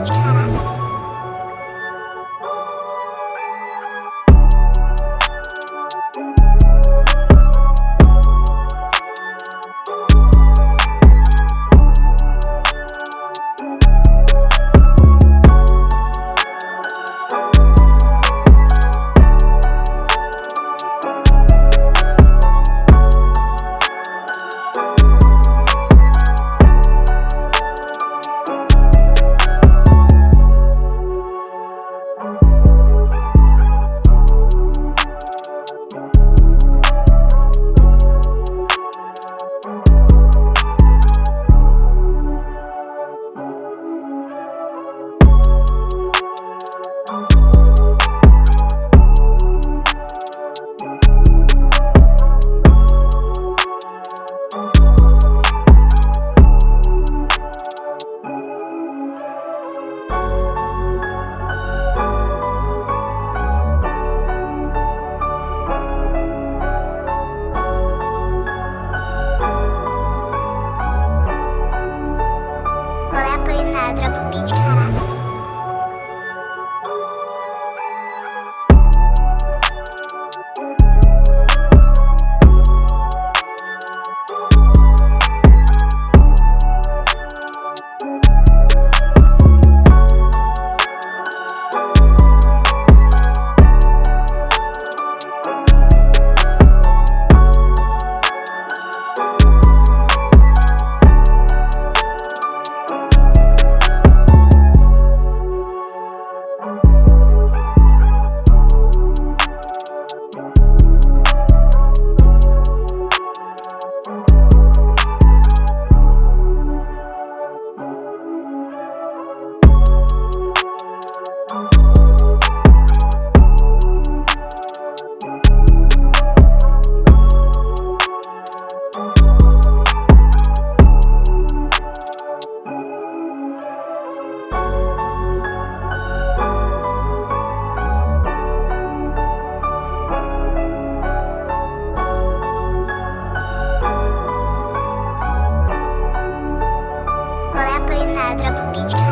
It's cat. Beach